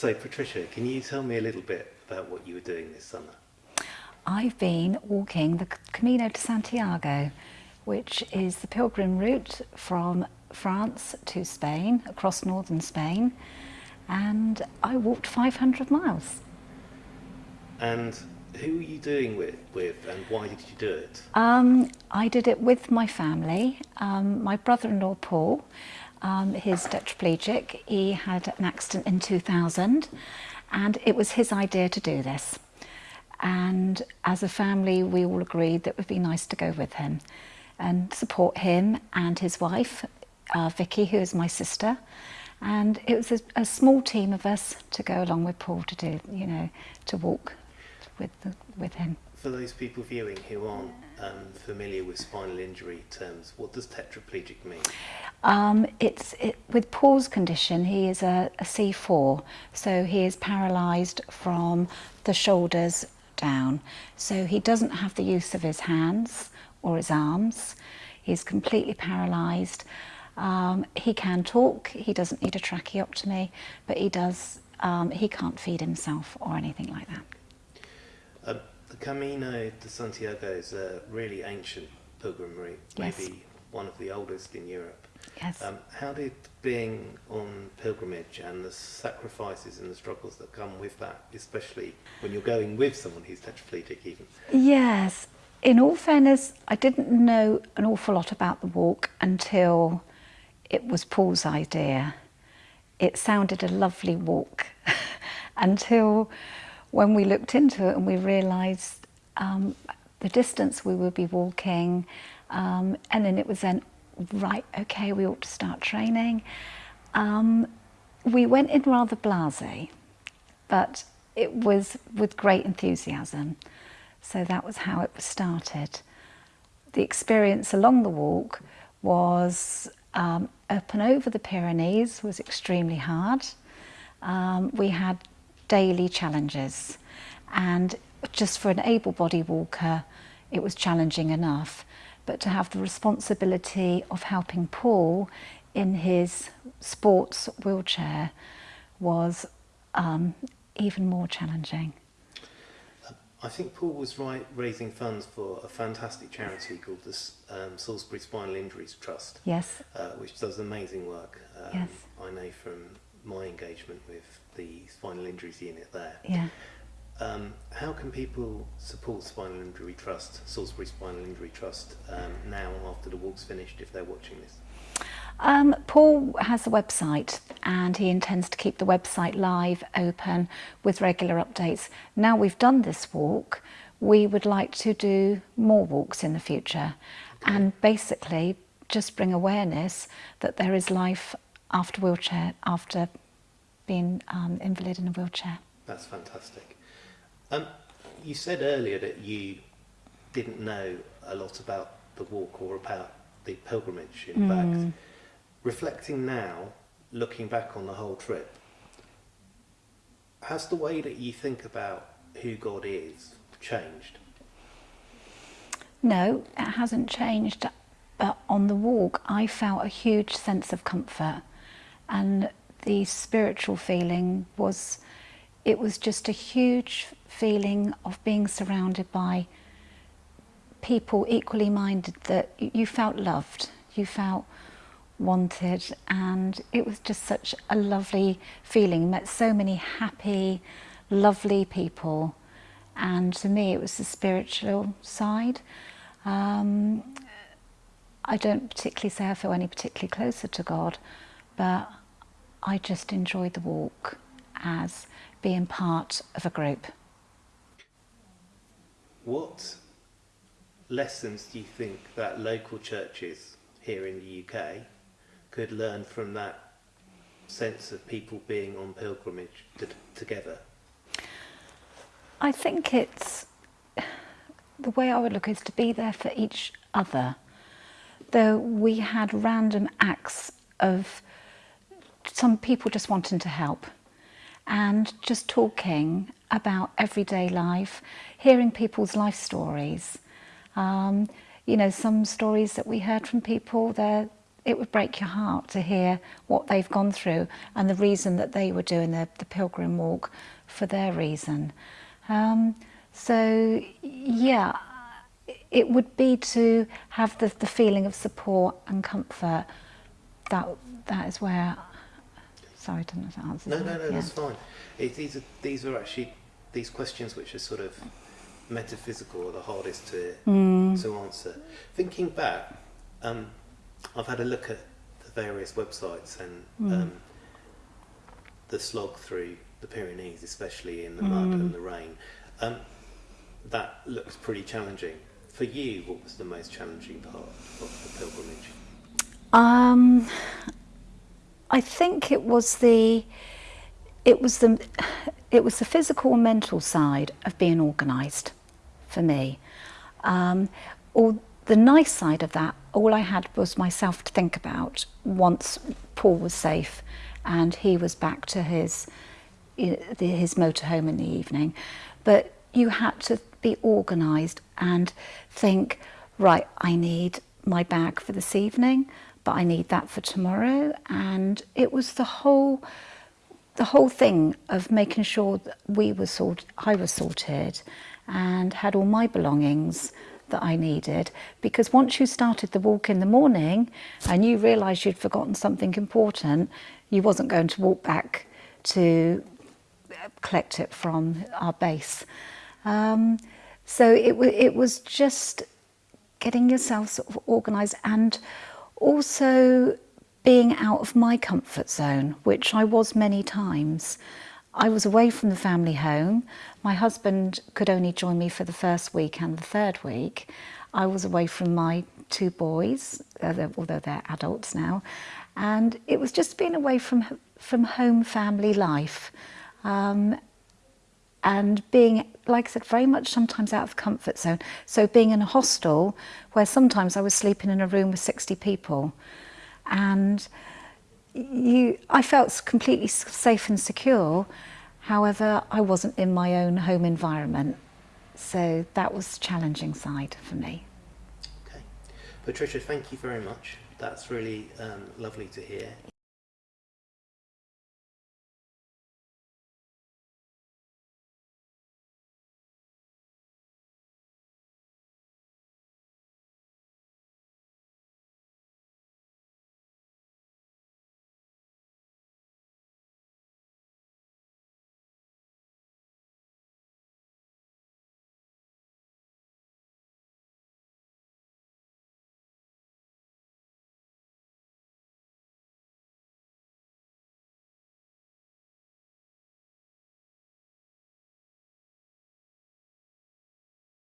So Patricia, can you tell me a little bit about what you were doing this summer? I've been walking the Camino de Santiago, which is the pilgrim route from France to Spain, across northern Spain, and I walked 500 miles. And who are you doing with, with and why did you do it? Um, I did it with my family. Um, my brother-in-law Paul, um, he's tetraplegic. He had an accident in 2000 and it was his idea to do this. And as a family, we all agreed that it would be nice to go with him and support him and his wife, uh, Vicky, who is my sister. And it was a, a small team of us to go along with Paul to do, you know, to walk with, the, with him. For those people viewing who aren't um, familiar with spinal injury terms, what does tetraplegic mean? Um, it's it, with Paul's condition. He is a a C4, so he is paralysed from the shoulders down. So he doesn't have the use of his hands or his arms. He's completely paralysed. Um, he can talk. He doesn't need a tracheotomy, but he does. Um, he can't feed himself or anything like that. Uh, the Camino de Santiago is a really ancient pilgrim route, Yes. maybe one of the oldest in Europe. Yes. Um, how did being on pilgrimage and the sacrifices and the struggles that come with that, especially when you're going with someone who's tetraplegic even? Yes. In all fairness, I didn't know an awful lot about the walk until it was Paul's idea. It sounded a lovely walk until when we looked into it and we realised um, the distance we would be walking um, and then it was then, right, okay, we ought to start training. Um, we went in rather blasé, but it was with great enthusiasm. So that was how it was started. The experience along the walk was um, up and over the Pyrenees was extremely hard. Um, we had daily challenges and just for an able-bodied walker it was challenging enough but to have the responsibility of helping Paul in his sports wheelchair was um, even more challenging. I think Paul was right raising funds for a fantastic charity called the um, Salisbury Spinal Injuries Trust, Yes, uh, which does amazing work. Um, Yes. I know from my engagement with the spinal injuries unit there. yeah. Um, how can people support Spinal Injury Trust, Salisbury Spinal Injury Trust, um, now after the walk's finished if they're watching this? Um, Paul has a website and he intends to keep the website live, open, with regular updates. Now we've done this walk, we would like to do more walks in the future and basically just bring awareness that there is life after wheelchair, after being um, invalid in a wheelchair. That's fantastic. Um, you said earlier that you didn't know a lot about the walk or about the pilgrimage, in fact. Reflecting now, looking back on the whole trip, has the way that you think about who God is changed? No, it hasn't changed. But on the walk, I felt a huge sense of comfort. And the spiritual feeling was, it was just a huge feeling of being surrounded by people equally minded that you felt loved, you felt wanted, and it was just such a lovely feeling. Met so many happy, lovely people, and to me, it was the spiritual side. Um, I don't particularly say I feel any particularly closer to God, but I just enjoyed the walk as being part of a group. what lessons do you think that local churches here in the UK could learn from that sense of people being on pilgrimage together? I think it's the way I would look is to be there for each other. Though we had random acts of some people just wanting to help. And just talking about everyday life, hearing people's life stories. Um, you know, some stories that we heard from people, it would break your heart to hear what they've gone through and the reason that they were doing the, the pilgrim walk for their reason. Um, so yeah, it would be to have the, the feeling of support and comfort. That that is where. Sorry, I didn't know if that answers No, no, no, Yeah. that's fine. It, these are these are actually these questions which are sort of metaphysical are the hardest to Mm. to answer. Thinking back, um, I've had a look at the various websites and Mm. um, the slog through the Pyrenees, especially in the mud Mm. and the rain. Um, that looks pretty challenging. For you, what was the most challenging part of the pilgrimage? Um, I think it was the it was the it was the physical and mental side of being organised for me. Um, all the nice side of that, all I had was myself to think about once Paul was safe and he was back to his his motorhome in the evening. But you had to be organised and think, right, I need my bag for this evening, but I need that for tomorrow. And it was the whole the whole thing of making sure that we were sorted, I was sorted and had all my belongings that I needed. Because once you started the walk in the morning and you realised you'd forgotten something important, you wasn't going to walk back to collect it from our base. Um, so it, it was just getting yourself sort of organised and also being out of my comfort zone, which I was many times. I was away from the family home. My husband could only join me for the first week and the third week. I was away from my two boys, uh, although they're adults now, and it was just being away from from home family life. Um, and being, like I said, very much sometimes out of comfort zone. So being in a hostel where sometimes I was sleeping in a room with 60 people and you, I felt completely safe and secure. However, I wasn't in my own home environment. So that was the challenging side for me. Okay, Patricia, thank you very much. That's really um, lovely to hear.